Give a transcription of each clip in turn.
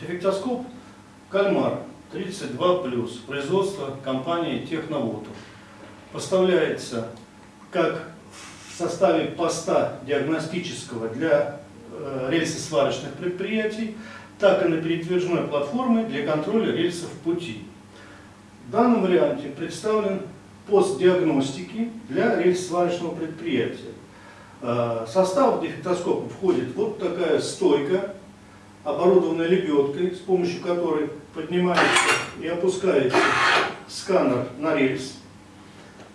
Дефектоскоп «Кальмар» 32+, производство компании «Техноводов». Поставляется как в составе поста диагностического для э, рельсосварочных предприятий, так и на передвижной платформе для контроля рельсов пути. В данном варианте представлен пост диагностики для рельсосварочного предприятия. Э, в состав дефектоскопа входит вот такая стойка, оборудованная лебедкой, с помощью которой поднимается и опускается сканер на рельс.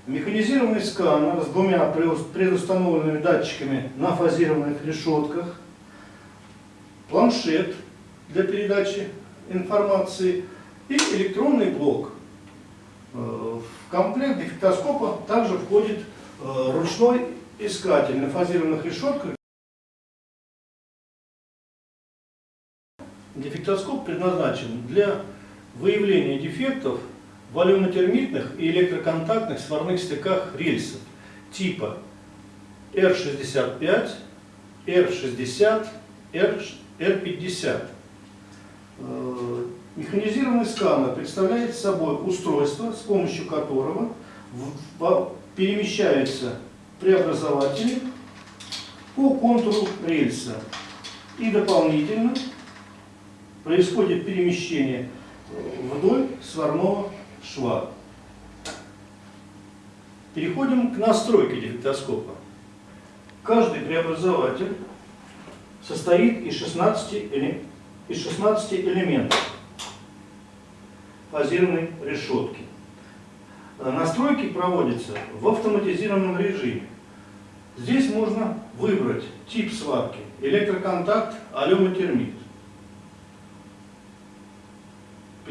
Механизированный сканер с двумя предустановленными датчиками на фазированных решетках, планшет для передачи информации и электронный блок. Э, в комплект дефектоскопа также входит э, ручной искатель на фазированных решетках. Дефектоскоп предназначен для выявления дефектов в валюнотермитных и электроконтактных сварных стыках рельсов типа R65, R60, R50. Механизированный сканер представляет собой устройство, с помощью которого перемещаются преобразователи по контуру рельса. И дополнительно происходит перемещение вдоль сварного шва. Переходим к настройке дефектоскопа. Каждый преобразователь состоит из 16, из 16 элементов фазированной решетки. Настройки проводятся в автоматизированном режиме. Здесь можно выбрать тип сварки, электроконтакт, алюмотермит.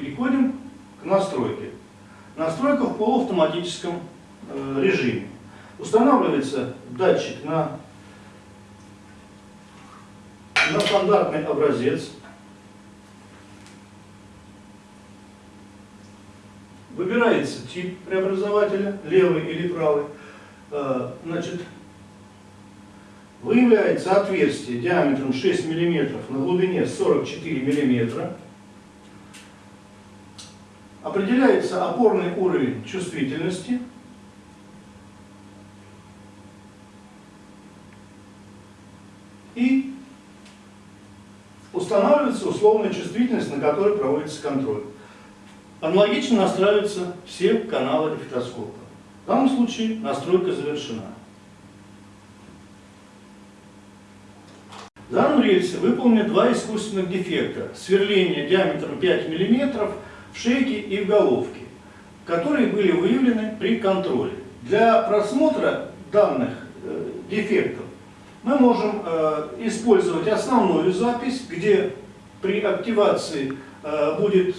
Переходим к настройке. Настройка в полуавтоматическом э, режиме. Устанавливается датчик на, на стандартный образец. Выбирается тип преобразователя, левый или правый. Э, значит, выявляется отверстие диаметром 6 мм на глубине 44 мм. Определяется опорный уровень чувствительности. И устанавливается условная чувствительность, на которой проводится контроль. Аналогично настраиваются все каналы дефектоскопа. В данном случае настройка завершена. В данном рельсе выполнены два искусственных дефекта. Сверление диаметром 5 мм в шейке и в головке, которые были выявлены при контроле. Для просмотра данных э, дефектов мы можем э, использовать основную запись, где при активации э, будет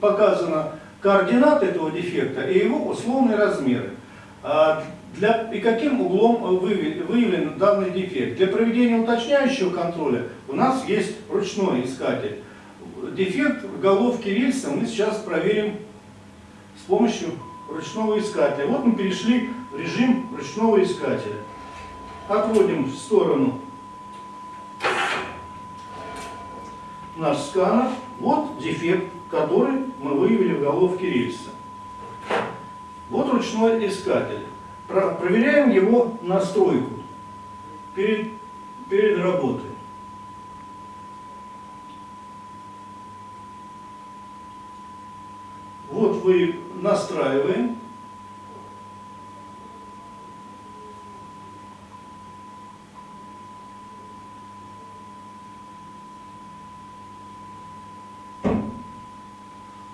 показана координаты этого дефекта и его условные размеры. А для, и каким углом выявлен данный дефект. Для проведения уточняющего контроля у нас есть ручной искатель. Дефект в головке рельса мы сейчас проверим с помощью ручного искателя. Вот мы перешли в режим ручного искателя. Отводим в сторону наш сканер. Вот дефект, который мы выявили в головке рельса. Вот ручной искатель. Проверяем его настройку перед, перед работой. Вы настраиваем.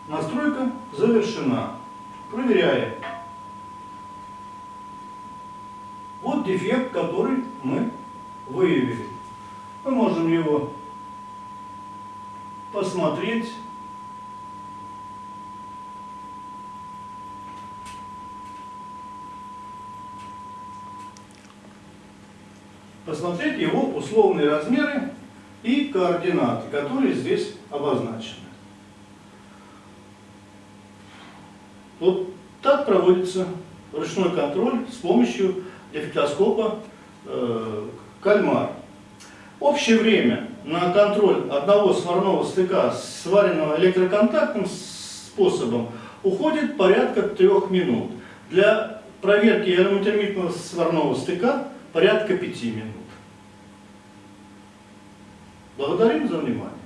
Настройка завершена. Проверяем. Вот дефект, который мы выявили. Мы можем его посмотреть. Посмотреть его условные размеры и координаты, которые здесь обозначены. Вот так проводится ручной контроль с помощью дефектоскопа э, кальмар. Общее время на контроль одного сварного стыка, сваренного электроконтактным способом, уходит порядка трех минут. Для проверки аэрометермитного сварного стыка порядка пяти минут. Благодарим за внимание.